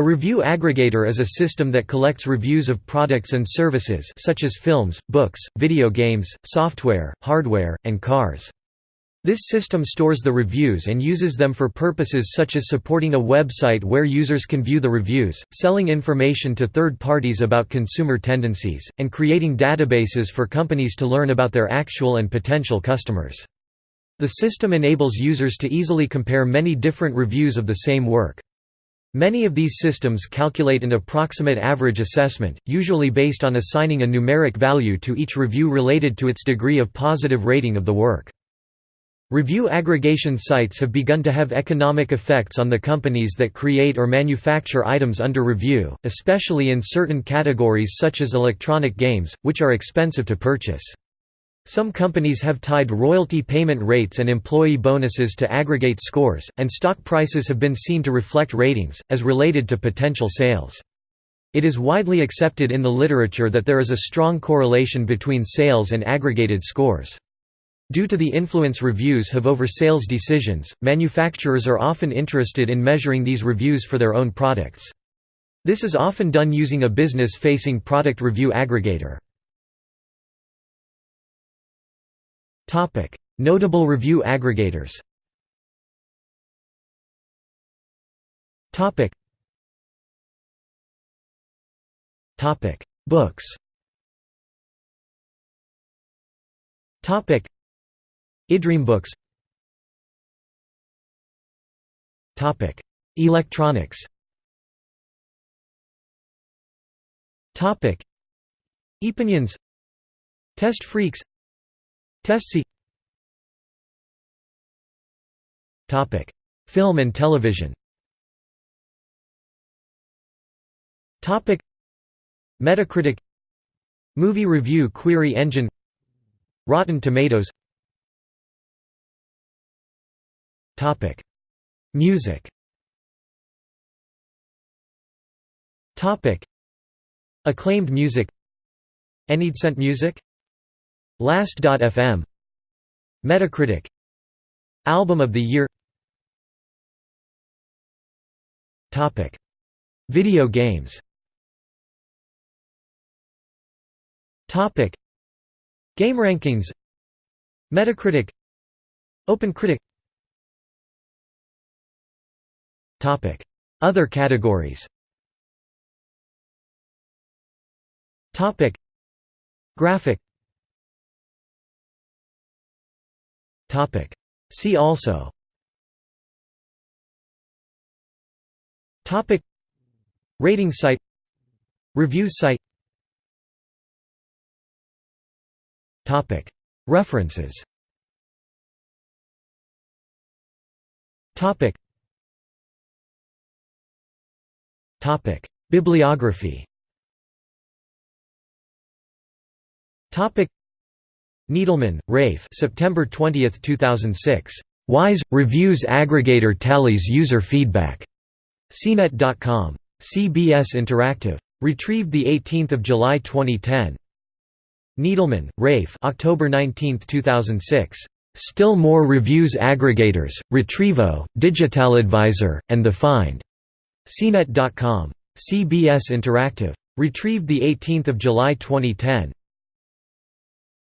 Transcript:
A review aggregator is a system that collects reviews of products and services such as films, books, video games, software, hardware, and cars. This system stores the reviews and uses them for purposes such as supporting a website where users can view the reviews, selling information to third parties about consumer tendencies, and creating databases for companies to learn about their actual and potential customers. The system enables users to easily compare many different reviews of the same work. Many of these systems calculate an approximate average assessment, usually based on assigning a numeric value to each review related to its degree of positive rating of the work. Review aggregation sites have begun to have economic effects on the companies that create or manufacture items under review, especially in certain categories such as electronic games, which are expensive to purchase. Some companies have tied royalty payment rates and employee bonuses to aggregate scores, and stock prices have been seen to reflect ratings, as related to potential sales. It is widely accepted in the literature that there is a strong correlation between sales and aggregated scores. Due to the influence reviews have over sales decisions, manufacturers are often interested in measuring these reviews for their own products. This is often done using a business-facing product review aggregator. Notable review aggregators. Topic: Books. iDream Books. Topic: Electronics. Topic: Epinions. Test Freaks. TestSeek. Topic: Film and television. Topic: Metacritic. Movie Review Query Engine. Rotten Tomatoes. Topic: Music. Topic: Acclaimed music. AnyDecent Music. Last.fm. Metacritic. Album of the Year. Topic: Video games. Topic: GameRankings. Metacritic. OpenCritic. Other categories Graphic See also. Topic. Rating site. Review site. Topic. References. Topic. Topic: Bibliography. Topic: Needleman, Rafe. September 20, 2006. Wize Reviews Aggregator tallies user feedback. CNET.com. CBS Interactive. Retrieved the 18th of July 2010. Needleman, Rafe. October 19, 2006. Still more reviews aggregators, Retrievo, DigitalAdvisor, and The Find. CNET.com. CBS Interactive. Retrieved 18 July 2010.